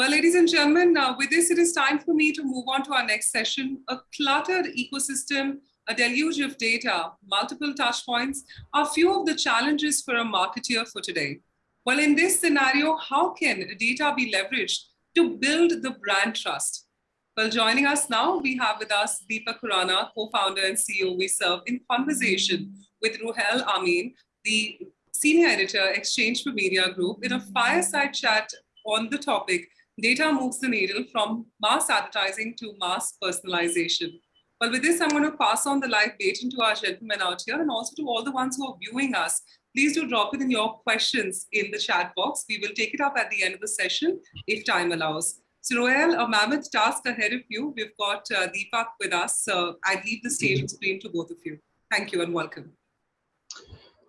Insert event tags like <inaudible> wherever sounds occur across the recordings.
Well, ladies and gentlemen, uh, with this, it is time for me to move on to our next session. A cluttered ecosystem, a deluge of data, multiple touch points are few of the challenges for a marketeer for today. Well, in this scenario, how can data be leveraged to build the brand trust? Well, joining us now, we have with us Deepak Khurana, co-founder and CEO VServe in conversation with Ruhail Amin, the senior editor, exchange4media Group, in a fireside chat on the topic, data moves the needle from mass advertising to mass personalization. Well, with this, I'm going to pass on the live baton to our gentlemen out here and also to all the ones who are viewing us. Please do drop in your questions in the chat box. We will take it up at the end of the session if time allows. So Ruhail, a mammoth task ahead of you. We've got uh, Deepak with us. So I leave the stage and screen to both of you. Thank you and welcome.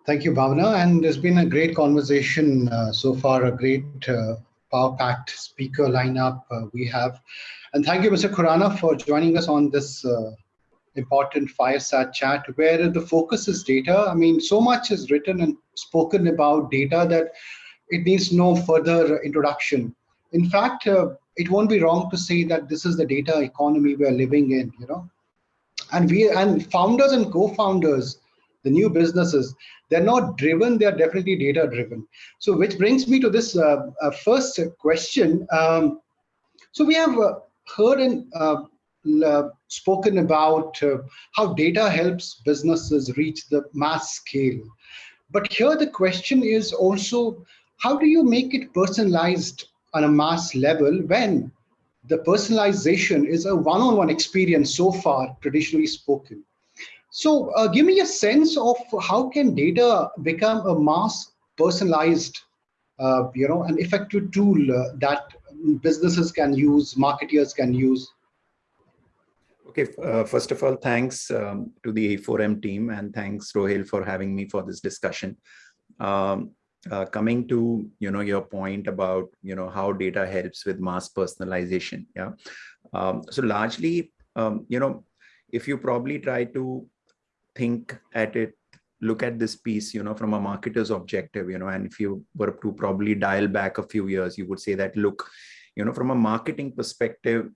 Thank you, Bhavna. And there's been a great conversation uh, so far, a great uh, power-packed speaker lineup uh, we have. And thank you, Mr. Khurana, for joining us on this uh, important fireside chat where the focus is data. I mean, so much is written and spoken about data that it needs no further introduction. In fact, uh, it won't be wrong to say that this is the data economy we're living in, you know. And we and founders and co-founders, the new businesses, they're not driven, they're definitely data driven. So which brings me to this uh, uh, first question. Um, so we have uh, heard and uh, spoken about uh, how data helps businesses reach the mass scale. But here the question is also, how do you make it personalized on a mass level when the personalization is a one-on-one -on -one experience so far, traditionally spoken. So uh, give me a sense of how can data become a mass personalized, uh, you know, an effective tool uh, that businesses can use, marketeers can use Okay, uh, first of all, thanks um, to the e4m team and thanks Ruhail for having me for this discussion. Um, uh, coming to you know your point about you know how data helps with mass personalization yeah um, so largely um, you know if you probably try to think at it look at this piece you know from a marketer's objective you know and if you were to probably dial back a few years you would say that look you know from a marketing perspective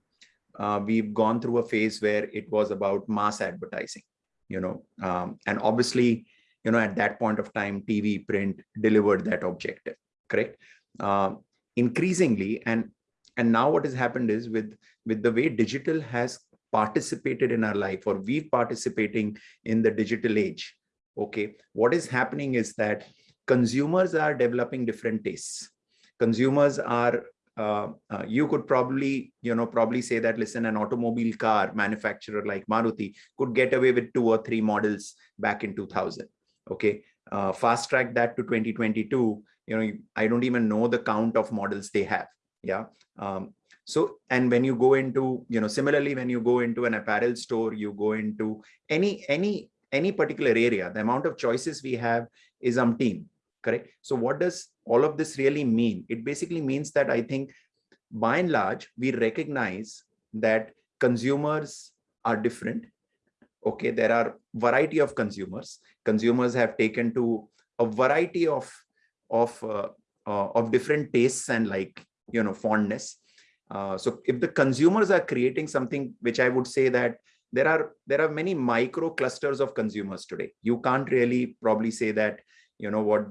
uh, we've gone through a phase where it was about mass advertising, you know, um, and obviously, you know, at that point of time, TV, print delivered that objective, correct? Uh, increasingly, and and now what has happened is with with the way digital has participated in our life, or we've participating in the digital age. Okay, what is happening is that consumers are developing different tastes consumers are uh, uh, you could probably, you know, probably say that, listen, an automobile car manufacturer like Maruti could get away with two or three models back in 2000. Okay. Uh, fast track that to 2022, you know, I don't even know the count of models they have. Yeah. Um, so, and when you go into, you know, similarly, when you go into an apparel store, you go into any, any, any particular area, the amount of choices we have is umpteen correct? So what does all of this really mean? It basically means that I think by and large, we recognize that consumers are different. Okay, there are variety of consumers. Consumers have taken to a variety of of uh, uh, of different tastes and like you know fondness. Uh, so if the consumers are creating something, which I would say that there are there are many micro clusters of consumers today. You can't really probably say that you know what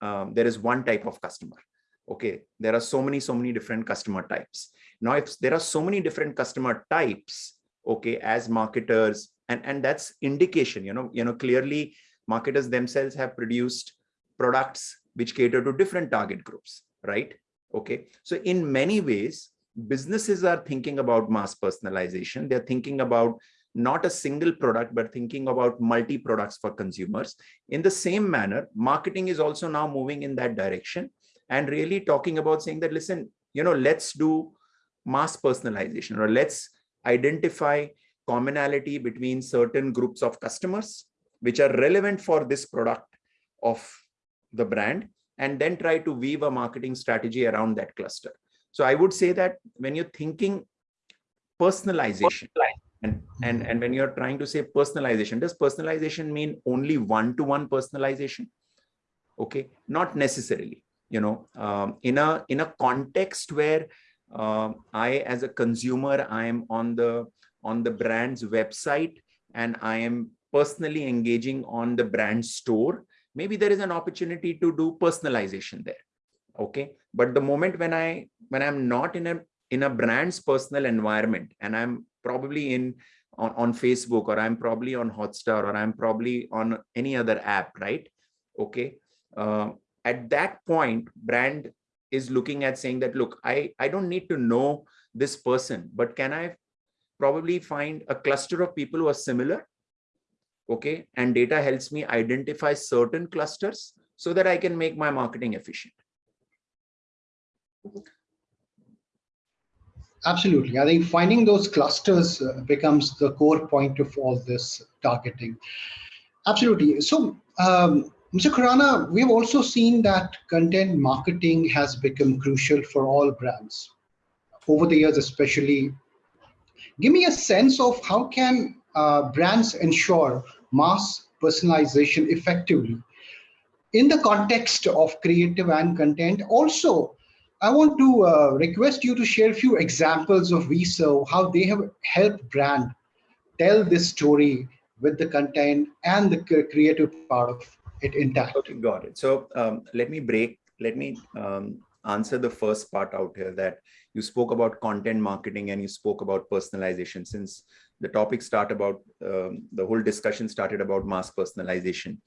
um, there is one type of customer. Okay there are so many so many different customer types. Now if there are so many different customer types okay as marketers and and that's indication you know you know clearly marketers themselves have produced products which cater to different target groups right okay so in many ways businesses are thinking about mass personalization they're thinking about not a single product, but thinking about multi products for consumers. In the same manner, marketing is also now moving in that direction and really talking about saying that, listen, you know, let's do mass personalization or let's identify commonality between certain groups of customers which are relevant for this product of the brand and then try to weave a marketing strategy around that cluster. So I would say that when you're thinking personalization, and and and when you're trying to say personalization does personalization mean only one-to-one -one personalization okay not necessarily you know um, in a in a context where um, I, as a consumer, I am on the on the brand's website and I am personally engaging on the brand store. Maybe there is an opportunity to do personalization there. Okay, but the moment when I when I'm not in a in a brand's personal environment and I'm probably in on, on Facebook or I'm probably on Hotstar or I'm probably on any other app, right? Okay. Uh, at that point, brand is looking at saying that, look, I, I don't need to know this person, but can I probably find a cluster of people who are similar? Okay. And data helps me identify certain clusters so that I can make my marketing efficient. Absolutely. I think finding those clusters uh, becomes the core point of all this targeting. Absolutely. So, um, Mr. Khurana, we've also seen that content marketing has become crucial for all brands over the years, especially. Give me a sense of how can uh, brands ensure mass personalization effectively in the context of creative and content. Also, I want to uh, request you to share a few examples of VServe, how they have helped brand tell this story with the content and the creative part of it intact. Okay, got it. So um, let me break, let me um, answer the first part out here that you spoke about content marketing and you spoke about personalization since the topic start about um, the whole discussion started about mass personalization.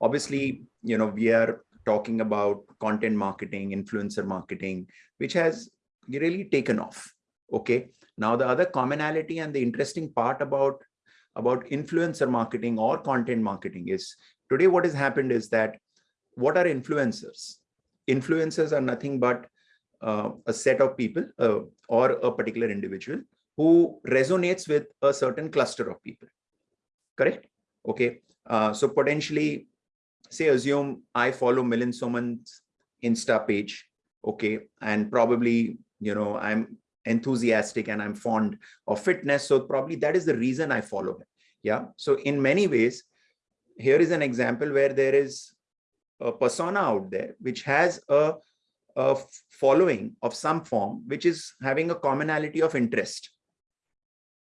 Obviously, you know, we are talking about content marketing, influencer marketing, which has really taken off. Okay. Now the other commonality and the interesting part about about influencer marketing or content marketing is Today, what has happened is that what are influencers? Influencers are nothing but uh, a set of people uh, or a particular individual who resonates with a certain cluster of people. Correct? Okay. Uh, so potentially, say, assume I follow Milind Soman's Insta page. Okay. And probably, you know, I'm enthusiastic and I'm fond of fitness. So probably that is the reason I follow him. Yeah. So in many ways, here is an example where there is a persona out there which has a, a following of some form which is having a commonality of interest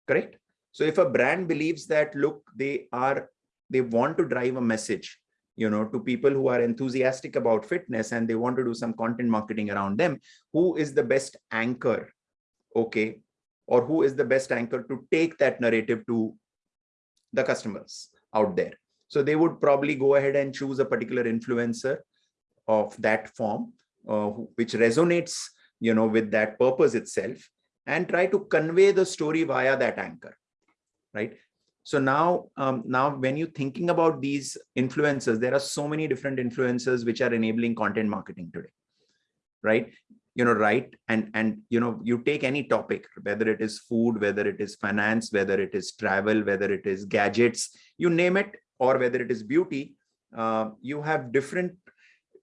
correct? So if a brand believes that look they are they want to drive a message you know to people who are enthusiastic about fitness and they want to do some content marketing around them who is the best anchor okay? Or who is the best anchor to take that narrative to the customers out there? So they would probably go ahead and choose a particular influencer of that form, uh, which resonates, you know, with that purpose itself and try to convey the story via that anchor, right? So now, um, now when you're thinking about these influencers, there are so many different influencers which are enabling content marketing today, right? You know, right? And, and, you know, you take any topic, whether it is food, whether it is finance, whether it is travel, whether it is gadgets, you name it, or whether it is beauty, uh, you have different,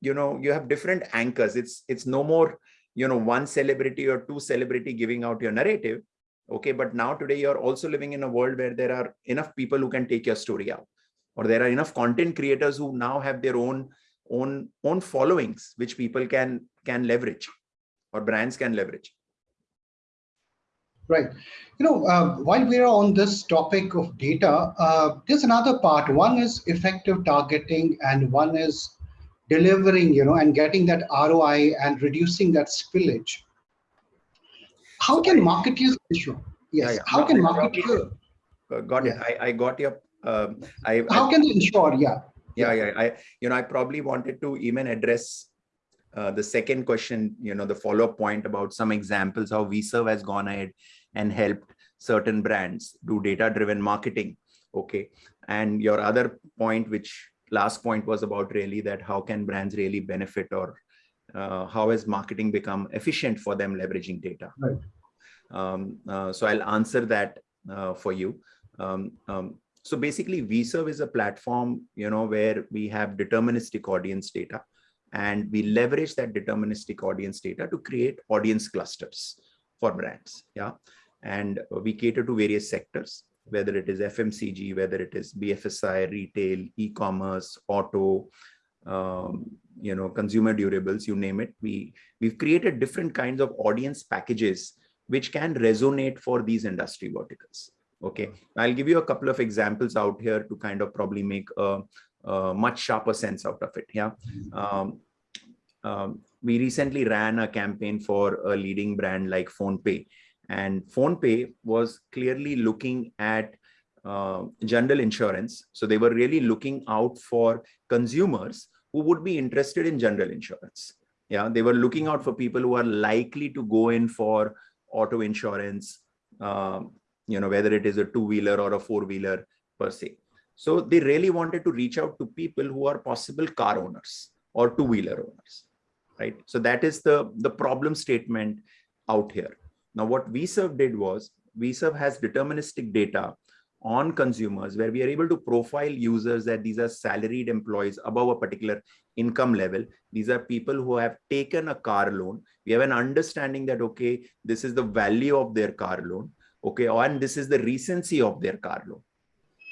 you know, you have different anchors. It's it's no more, you know, one celebrity or two celebrity giving out your narrative. Okay, but now today you're also living in a world where there are enough people who can take your story out, or there are enough content creators who now have their own own own followings, which people can can leverage, or brands can leverage. Right. You know, uh, while we're on this topic of data, uh, there's another part. One is effective targeting and one is delivering, you know, and getting that ROI and reducing that spillage. How can marketers ensure? Yes. Yeah, yeah. How can marketers? Uh, got it. I, I got your. Um, I, How I, can they ensure? Yeah. Yeah, yeah. I, you know, I probably wanted to even address uh, the second question, you know, the follow-up point about some examples how VServe has gone ahead and helped certain brands do data-driven marketing. Okay. And your other point, which last point was about really that how can brands really benefit or uh, how has marketing become efficient for them leveraging data? Right. Um, uh, so I'll answer that uh, for you. Um, um, so basically VServe is a platform, you know, where we have deterministic audience data and we leverage that deterministic audience data to create audience clusters for brands. Yeah and we cater to various sectors, whether it is FMCG, whether it is BFSI, retail, e-commerce, auto, um, you know, consumer durables, you name it. We, we've created different kinds of audience packages which can resonate for these industry verticals. Okay, I'll give you a couple of examples out here to kind of probably make a, a much sharper sense out of it. Yeah. Um, um, we recently ran a campaign for a leading brand like PhonePe and PhonePe was clearly looking at uh, general insurance. So they were really looking out for consumers who would be interested in general insurance. Yeah, they were looking out for people who are likely to go in for auto insurance, um, you know, whether it is a two-wheeler or a four-wheeler per se. So they really wanted to reach out to people who are possible car owners or two-wheeler owners, right? So that is the, the problem statement out here. Now, what VServe did was VServe has deterministic data on consumers where we are able to profile users that these are salaried employees above a particular income level. These are people who have taken a car loan. We have an understanding that, okay, this is the value of their car loan. Okay, and this is the recency of their car loan.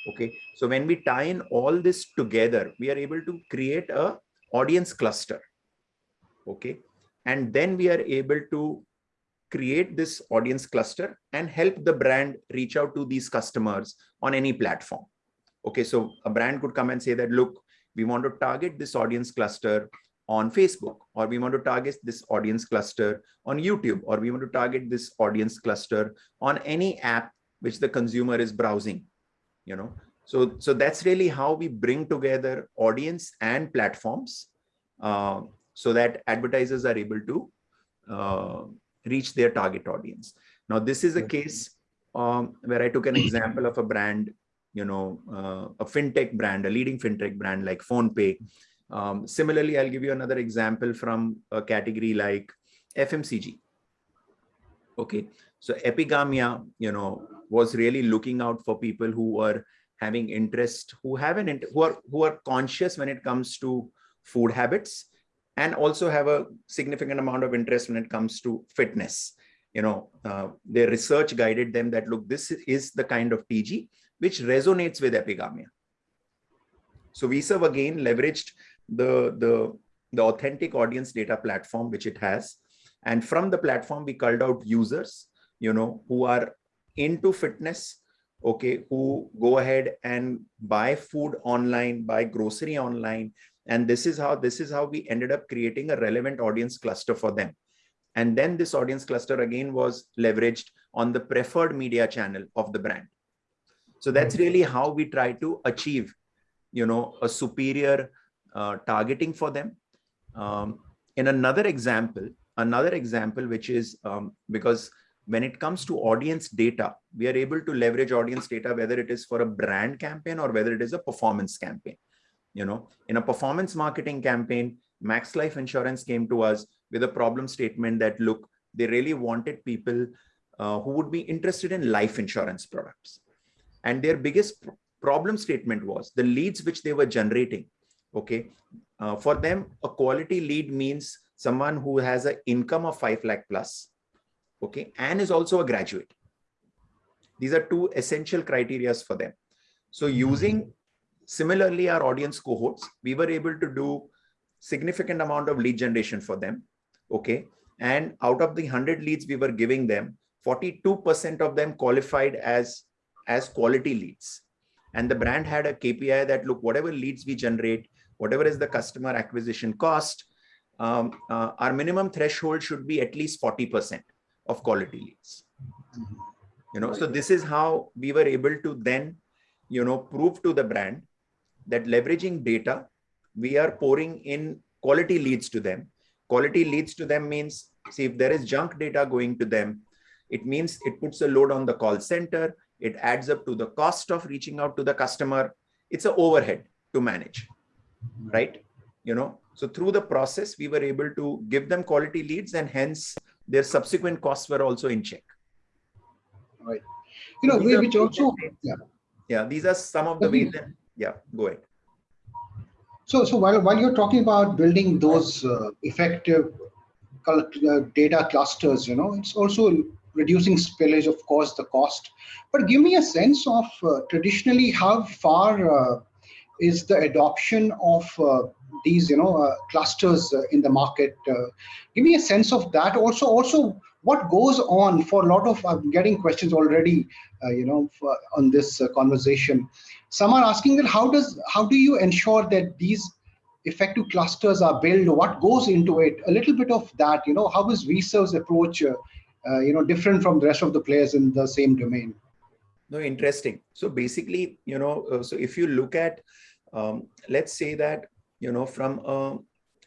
Okay, so when we tie in all this together, we are able to create a audience cluster. Okay, and then we are able to create this audience cluster and help the brand reach out to these customers on any platform. Okay, so a brand could come and say that, look, we want to target this audience cluster on Facebook, or we want to target this audience cluster on YouTube, or we want to target this audience cluster on any app which the consumer is browsing, you know. So, so that's really how we bring together audience and platforms uh, so that advertisers are able to uh, reach their target audience. Now, this is a case um, where I took an example of a brand, you know, uh, a fintech brand, a leading fintech brand like PhonePe. Um, similarly, I'll give you another example from a category like FMCG. Okay, so Epigamia, you know, was really looking out for people who were having interest, who have an who are who are conscious when it comes to food habits and also have a significant amount of interest when it comes to fitness. You know, uh, their research guided them that, look, this is the kind of TG which resonates with epigamia. So VServe again leveraged the, the, the authentic audience data platform, which it has. And from the platform, we called out users, you know, who are into fitness, okay, who go ahead and buy food online, buy grocery online, and this is how this is how we ended up creating a relevant audience cluster for them. And then this audience cluster again was leveraged on the preferred media channel of the brand. So that's really how we try to achieve you know a superior uh, targeting for them. Um, in another example another example which is um, because when it comes to audience data we are able to leverage audience data whether it is for a brand campaign or whether it is a performance campaign you know, in a performance marketing campaign, Max Life Insurance came to us with a problem statement that, look, they really wanted people uh, who would be interested in life insurance products. And their biggest pr problem statement was the leads which they were generating. Okay. Uh, for them, a quality lead means someone who has an income of 5 lakh plus. Okay. And is also a graduate. These are two essential criterias for them. So using Similarly, our audience cohorts, we were able to do significant amount of lead generation for them. Okay. And out of the 100 leads we were giving them, 42% of them qualified as, as quality leads. And the brand had a KPI that look, whatever leads we generate, whatever is the customer acquisition cost, um, uh, our minimum threshold should be at least 40% of quality leads. You know, so this is how we were able to then, you know, prove to the brand that leveraging data, we are pouring in quality leads to them. Quality leads to them means, see, if there is junk data going to them, it means it puts a load on the call center. It adds up to the cost of reaching out to the customer. It's an overhead to manage, right? You know, so through the process, we were able to give them quality leads and hence their subsequent costs were also in check. Right. You know, we, which also, yeah. Yeah, these are some of the ways that yeah, go ahead. So, so while, while you're talking about building those uh, effective uh, data clusters, you know, it's also reducing spillage, of course, the cost. But give me a sense of uh, traditionally how far uh, is the adoption of uh, these, you know, uh, clusters in the market. Give me a sense of that. Also, also what goes on for a lot of, I'm getting questions already, you know, for, on this conversation. Some are asking that how does, how do you ensure that these effective clusters are built? What goes into it? A little bit of that, you know, how is VServe's approach, you know, different from the rest of the players in the same domain? No, interesting. So basically, you know, uh, so if you look at, um, let's say that, you know, from a,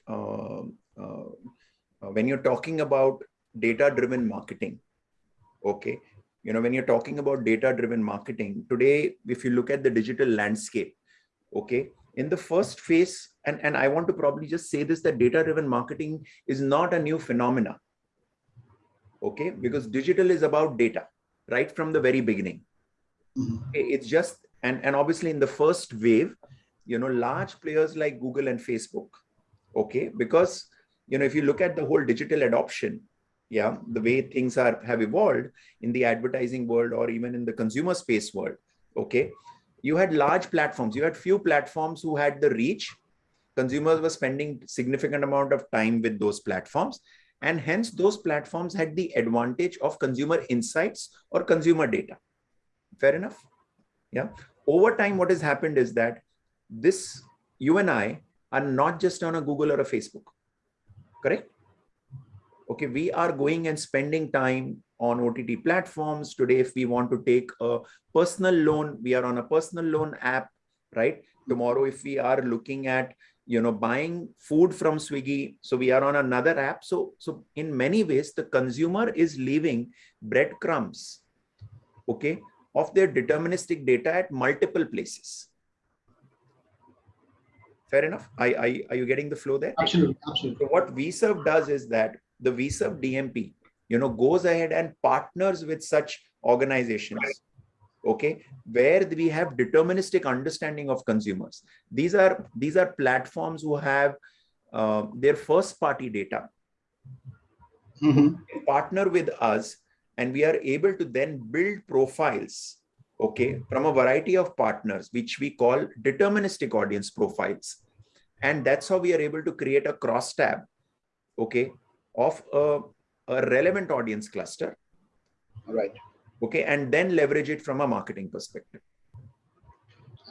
uh, uh, when you're talking about data-driven marketing, okay, you know, when you're talking about data-driven marketing, today, if you look at the digital landscape, okay, in the first phase, and, and I want to probably just say this, that data-driven marketing is not a new phenomena, okay, because digital is about data right from the very beginning. Mm-hmm. It's just, and, and obviously in the first wave, you know, large players like Google and Facebook, okay, because, you know, if you look at the whole digital adoption, yeah, the way things are have evolved in the advertising world or even in the consumer space world, okay, you had large platforms, you had few platforms who had the reach, consumers were spending significant amount of time with those platforms and hence those platforms had the advantage of consumer insights or consumer data Fair enough? Yeah. Over time, what has happened is that this, you and I are not just on a Google or a Facebook, correct? Okay, we are going and spending time on OTT platforms. Today, if we want to take a personal loan, we are on a personal loan app, right? Tomorrow, if we are looking at you know buying food from swiggy so we are on another app so so in many ways the consumer is leaving breadcrumbs okay of their deterministic data at multiple places. Fair enough? I, I, are you getting the flow there? Absolutely, absolutely. So what VServe does is that the VServe DMP, you know, goes ahead and partners with such organizations, okay, where we have deterministic understanding of consumers. These are these are platforms who have uh, their first party data. Mm -hmm. partner with us and we are able to then build profiles okay from a variety of partners which we call deterministic audience profiles and that's how we are able to create a cross tab okay of a, a relevant audience cluster. Right. Okay and then leverage it from a marketing perspective.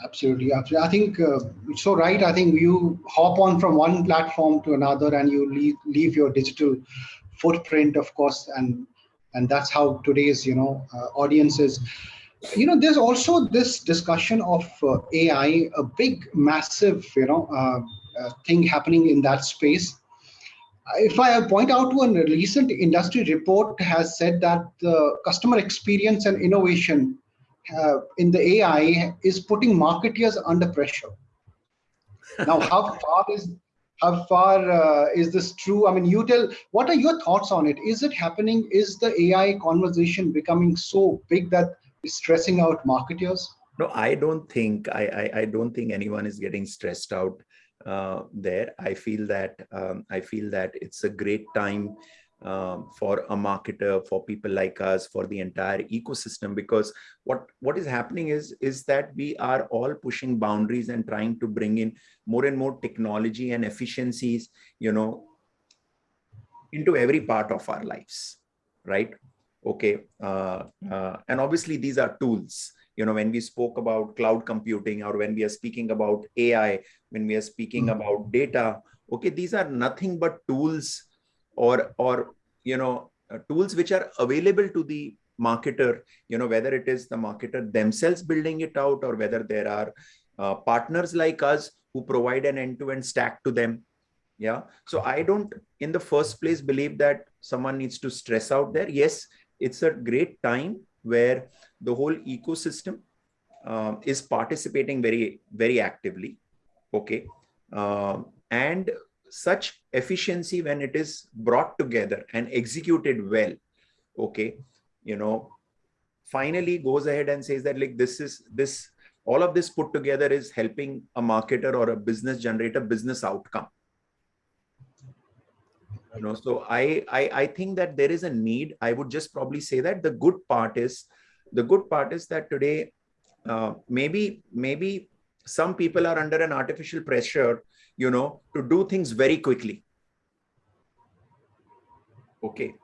Absolutely. Absolutely i think uh, it's so right i think you hop on from one platform to another and you leave, leave your digital footprint of course and and that's how today's you know uh, audiences you know there's also this discussion of uh, ai a big massive you know uh, uh, thing happening in that space if i point out to a recent industry report has said that the customer experience and innovation uh, in the ai is putting marketeers under pressure now how <laughs> far is how far uh, is this true? I mean, you tell, what are your thoughts on it? Is it happening? Is the AI conversation becoming so big that it's stressing out marketers? No, I don't think, I, I, I don't think anyone is getting stressed out uh, there. I feel that, um, I feel that it's a great time um, for a marketer, for people like us, for the entire ecosystem, because what, what is happening is, is that we are all pushing boundaries and trying to bring in more and more technology and efficiencies, you know, into every part of our lives, right? Okay. Uh, uh, and obviously these are tools you know when we spoke about cloud computing or when we are speaking about ai when we are speaking mm -hmm. about data okay these are nothing but tools or or you know uh, tools which are available to the marketer you know whether it is the marketer themselves building it out or whether there are uh, partners like us who provide an end-to-end -end stack to them. Yeah. So i don't in the first place believe that someone needs to stress out there. Yes it's a great time where the whole ecosystem uh, is participating very very actively okay? Uh, and such efficiency when it is brought together and executed well okay? You know finally goes ahead and says that like this is this all of this put together is helping a marketer or a business generate a business outcome. You know so I, I i think that there is a need. I would just probably say that the good part is the good part is that today uh, maybe maybe some people are under an artificial pressure, you know, to do things very quickly. Okay,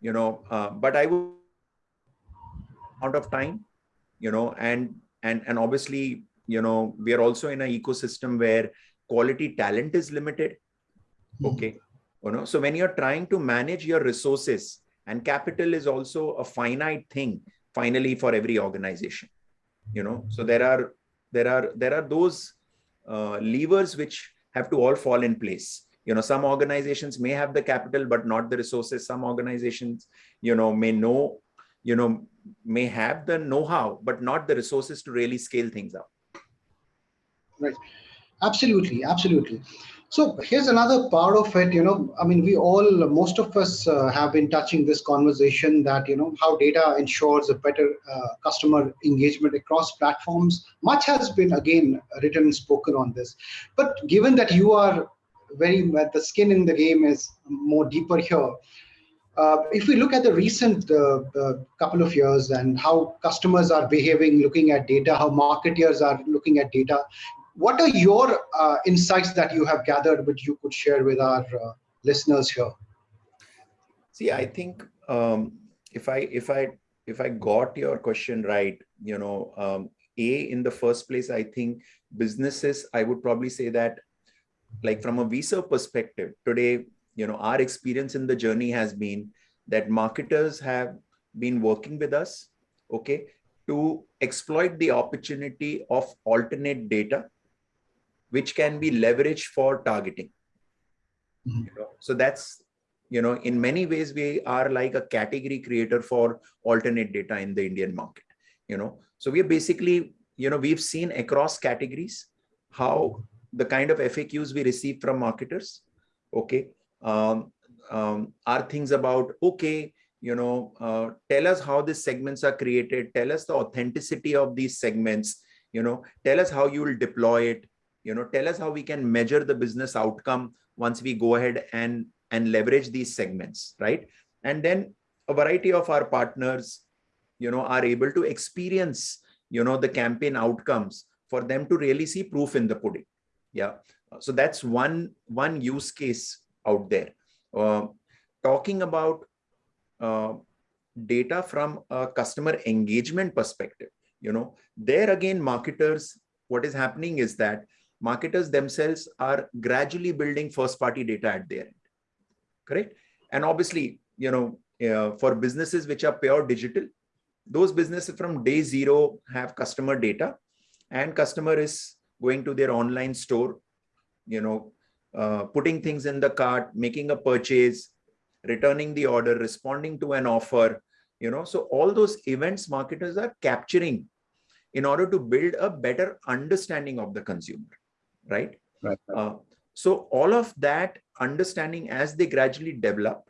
you know, uh, but I would out of time, you know, and and and obviously, you know, we are also in an ecosystem where quality talent is limited. Hmm. Okay, you know, so when you're trying to manage your resources, and capital is also a finite thing, finally, for every organization. You know, so there are there are there are those uh, levers which have to all fall in place. You know some organizations may have the capital but not the resources. Some organizations you know may know you know may have the know-how but not the resources to really scale things up. Right. Absolutely absolutely so here's another part of it, you know, I mean, we all, most of us uh, have been touching this conversation that, you know, how data ensures a better uh, customer engagement across platforms. Much has been, again, written and spoken on this. But given that you are very, the skin in the game is more deeper here, uh, if we look at the recent uh, uh, couple of years and how customers are behaving, looking at data, how marketers are looking at data, what are your uh, insights that you have gathered which you could share with our uh, listeners here? See i think um, if i if i if i got your question right you know um, a in the first place i think businesses i would probably say that like from a visa perspective today you know our experience in the journey has been that marketers have been working with us okay to exploit the opportunity of alternate data which can be leveraged for targeting. Mm -hmm. you know? So that's, you know, in many ways, we are like a category creator for alternate data in the Indian market, you know. So we are basically, you know, we've seen across categories how the kind of FAQs we receive from marketers, okay, um, um, are things about, okay, you know, uh, tell us how these segments are created, tell us the authenticity of these segments, you know, tell us how you will deploy it, you know tell us how we can measure the business outcome once we go ahead and and leverage these segments right? And then a variety of our partners you know are able to experience you know the campaign outcomes for them to really see proof in the pudding. Yeah. So that's one one use case out there. Uh, talking about uh, data from a customer engagement perspective you know there again marketers what is happening is that marketers themselves are gradually building first party data at their end. Correct? And obviously you know uh, for businesses which are pure digital those businesses from day zero have customer data and customer is going to their online store you know uh, putting things in the cart making a purchase returning the order responding to an offer you know. So all those events marketers are capturing in order to build a better understanding of the consumer right? Right. Uh, so all of that understanding as they gradually develop,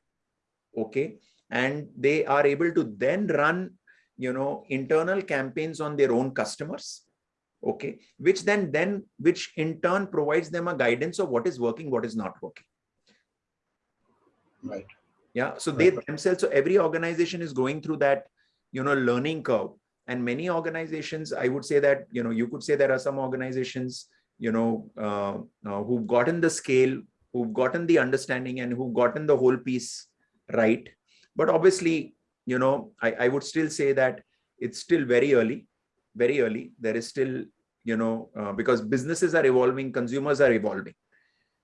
okay, and they are able to then run, you know, internal campaigns on their own customers, okay, which then, then, which in turn provides them a guidance of what is working, what is not working. Right. Yeah. So right. they themselves, so every organization is going through that, you know, learning curve. And many organizations, I would say that, you know, you could say there are some organizations you know, uh, uh, who've gotten the scale, who've gotten the understanding and who've gotten the whole piece right. But obviously, you know, I, I would still say that it's still very early, very early. There is still, you know, uh, because businesses are evolving, consumers are evolving,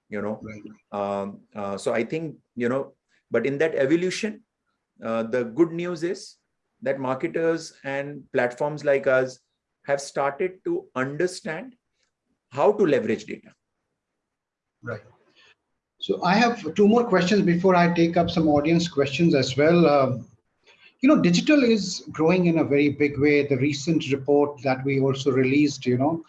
you know. Right. Um, uh, so I think, you know, but in that evolution, uh, the good news is that marketers and platforms like us have started to understand how to leverage data. Right. So I have two more questions before I take up some audience questions as well. Um, you know, digital is growing in a very big way. The recent report that we also released, you know,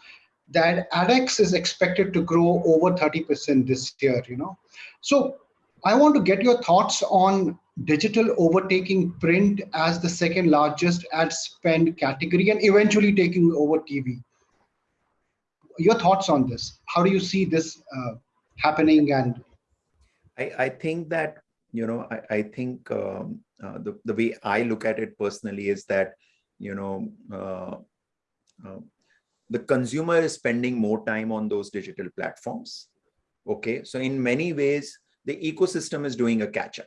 that ADEX is expected to grow over 30% this year, you know. So I want to get your thoughts on digital overtaking print as the second largest ad spend category and eventually taking over TV your thoughts on this? How do you see this uh, happening? And I, I think that you know I, I think um, uh, the the way I look at it personally is that you know uh, uh the consumer is spending more time on those digital platforms. Okay, so in many ways, the ecosystem is doing a catch up.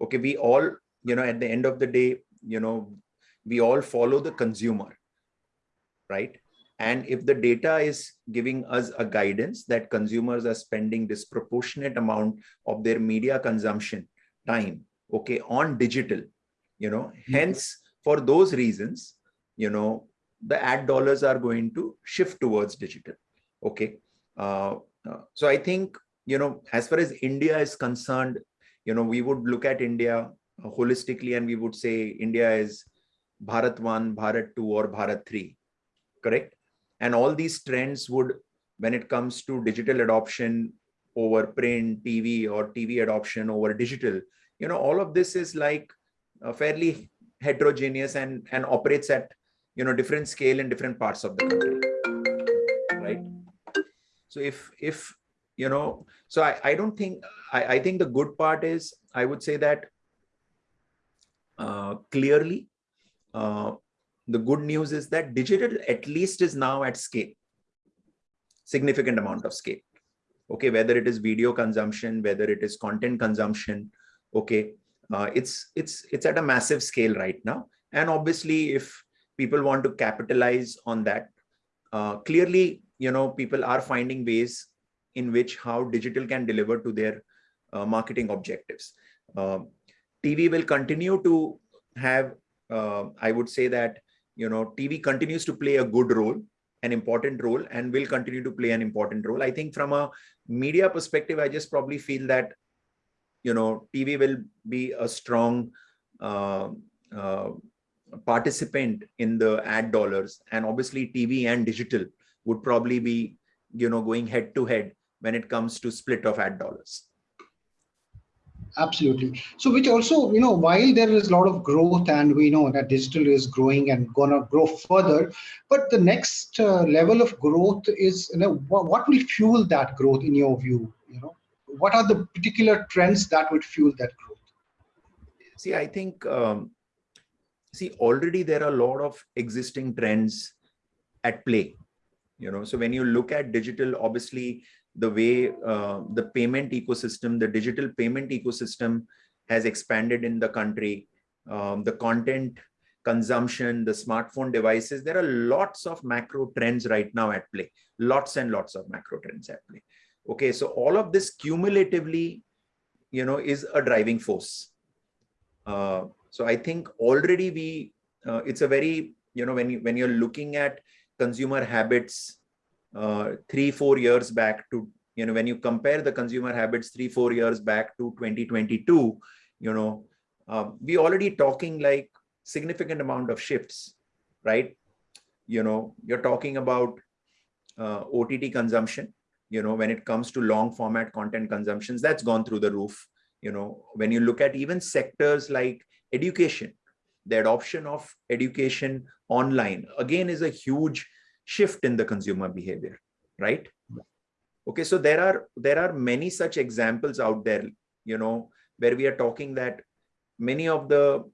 Okay, we all, you know, at the end of the day, you know, we all follow the consumer, right? And if the data is giving us a guidance that consumers are spending disproportionate amount of their media consumption time, okay, on digital, you know, mm -hmm. hence for those reasons, you know, the ad dollars are going to shift towards digital. Okay. Uh, uh, so I think, you know, as far as India is concerned, you know, we would look at India holistically and we would say India is Bharat 1, Bharat 2 or Bharat 3, correct? And all these trends would, when it comes to digital adoption over print, TV or TV adoption over digital, you know, all of this is like fairly heterogeneous and, and operates at you know different scale in different parts of the country right? So if if you know so i i don't think i i think the good part is i would say that uh, clearly uh, the good news is that digital at least is now at scale significant amount of scale okay whether it is video consumption whether it is content consumption okay uh, it's it's it's at a massive scale right now and obviously if people want to capitalize on that. Uh, clearly, you know, people are finding ways in which how digital can deliver to their uh, marketing objectives. Uh, TV will continue to have, uh, I would say that, you know, TV continues to play a good role, an important role, and will continue to play an important role. I think from a media perspective, I just probably feel that, you know, TV will be a strong uh, uh, participant in the ad dollars and obviously tv and digital would probably be you know going head to head when it comes to split of ad dollars absolutely. So which also you know while there is a lot of growth and we know that digital is growing and gonna grow further but the next uh, level of growth is you know what, will fuel that growth in your view you know? What are the particular trends that would fuel that growth? See i think um, see already there are a lot of existing trends at play you know? So when you look at digital obviously the way uh, the payment ecosystem the digital payment ecosystem has expanded in the country. Um, the content consumption the smartphone devices there are lots of macro trends right now at play. Lots and lots of macro trends at play. Okay so all of this cumulatively you know is a driving force. Uh, so I think already we, uh, it's a very, you know, when, you, when you're looking at consumer habits uh, three, four years back to, you know, when you compare the consumer habits three, four years back to 2022, you know, uh, we already talking like significant amount of shifts, right? You know, you're talking about uh, OTT consumption, you know, when it comes to long format content consumptions, that's gone through the roof. You know, when you look at even sectors like education the adoption of education online again is a huge shift in the consumer behavior right? Okay so there are there are many such examples out there you know where we are talking that many of the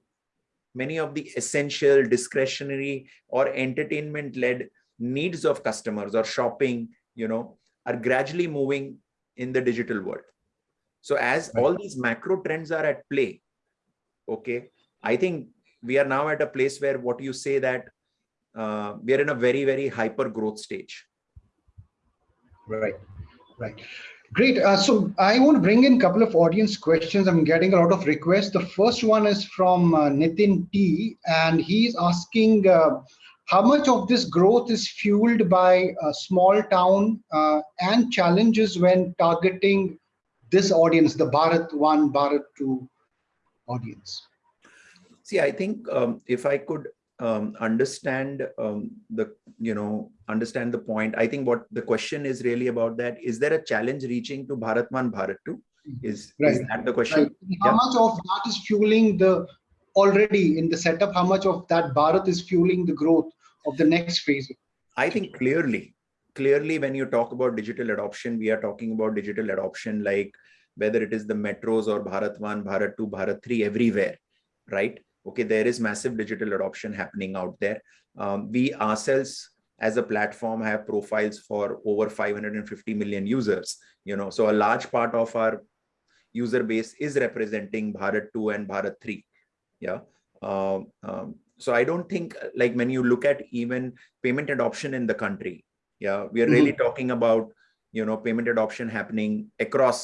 many of the essential discretionary or entertainment led needs of customers or shopping you know are gradually moving in the digital world. So as all these macro trends are at play okay i think we are now at a place where what you say that uh, we are in a very very hyper growth stage. Right right. Great. Uh, so i want to bring in a couple of audience questions. I'm getting a lot of requests. The first one is from uh, nitin t and he's asking uh, how much of this growth is fueled by a small town uh, and challenges when targeting this audience the bharat 1 bharat 2 audience? See, I think um, if I could um, understand um, the, you know, understand the point, I think what the question is really about that, is there a challenge reaching to Bharat 1 Bharat 2? Is, right. is that the question? Right. How yeah. much of that is fueling the, already in the setup, how much of that Bharat is fueling the growth of the next phase? I think clearly, clearly when you talk about digital adoption, we are talking about digital adoption like whether it is the metros or Bharat 1, Bharat 2, Bharat 3, everywhere, right? Okay, there is massive digital adoption happening out there. Um, we ourselves as a platform have profiles for over 550 million users you know so a large part of our user base is representing bharat 2 and bharat 3 yeah um, um, so i don't think like when you look at even payment adoption in the country yeah we are really mm -hmm. talking about you know payment adoption happening across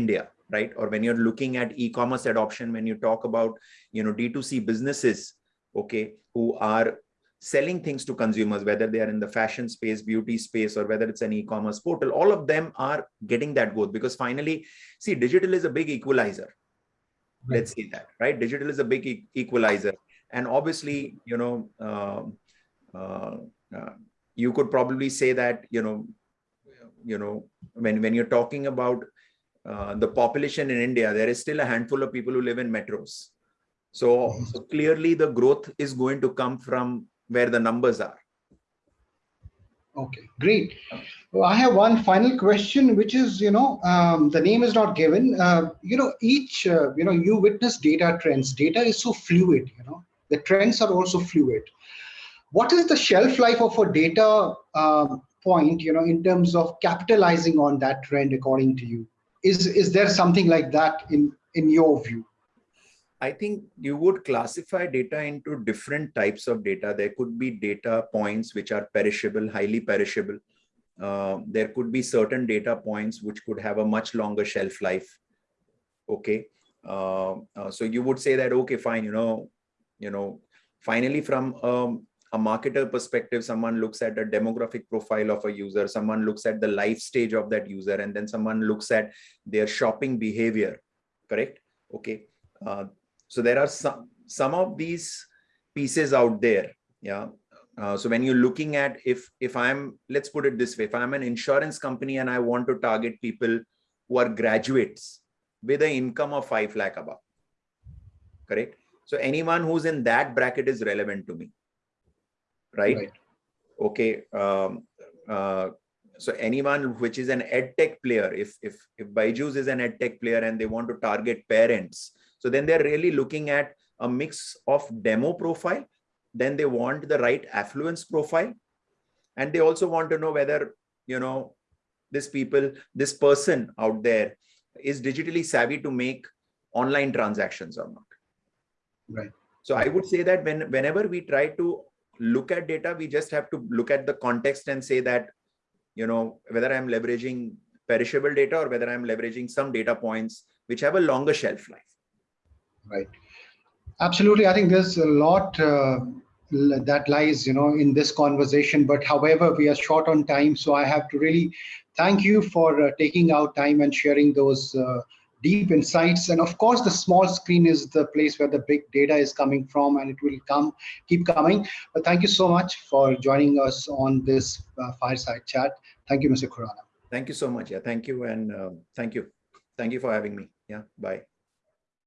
india right? Or when you're looking at e-commerce adoption when you talk about you know d2c businesses okay who are selling things to consumers whether they are in the fashion space beauty space or whether it's an e-commerce portal all of them are getting that growth. Because finally see digital is a big equalizer. Right. let's say that right? Digital is a big e equalizer. And obviously you know uh, uh, uh, you could probably say that you know you know when when you're talking about uh, the population in India, there is still a handful of people who live in metros. So, so clearly the growth is going to come from where the numbers are. Okay, great. Well, I have one final question, which is, you know, um, the name is not given. Uh, you know, each, uh, you know, you witness data trends. Data is so fluid, you know, the trends are also fluid. What is the shelf life of a data um, point, you know, in terms of capitalizing on that trend according to you? Is is there something like that in in your view I think you would classify data into different types of data. There could be data points which are perishable, highly perishable. Uh, there could be certain data points which could have a much longer shelf life. Okay. Uh, uh, so you would say that, okay, fine, you know, you know, finally from um, a marketer perspective, someone looks at a demographic profile of a user, someone looks at the life stage of that user, and then someone looks at their shopping behavior, correct? Okay. Uh, so there are some, some of these pieces out there. Yeah. Uh, so when you're looking at if if I'm, let's put it this way, if I'm an insurance company and I want to target people who are graduates with an income of 5 lakh above, correct? So anyone who's in that bracket is relevant to me right? right. Okay. Um, uh, so anyone which is an edtech player, if if if Byju's is an edtech player and they want to target parents, so then they're really looking at a mix of demo profile. Then they want the right affluence profile, and they also want to know whether you know this people, this person out there is digitally savvy to make online transactions or not. Right. So I would say that when whenever we try to look at data, we just have to look at the context and say that, you know, whether I'm leveraging perishable data or whether I'm leveraging some data points which have a longer shelf life. Right. Absolutely. I think there's a lot uh, that lies, you know, in this conversation. But however, we are short on time. So I have to really thank you for uh, taking out time and sharing those uh, deep insights. And of course, the small screen is the place where the big data is coming from and it will come, keep coming. But thank you so much for joining us on this uh, fireside chat. Thank you, Mr. Khurana. Thank you so much. Yeah, thank you. And uh, thank you. Thank you for having me. Yeah, bye.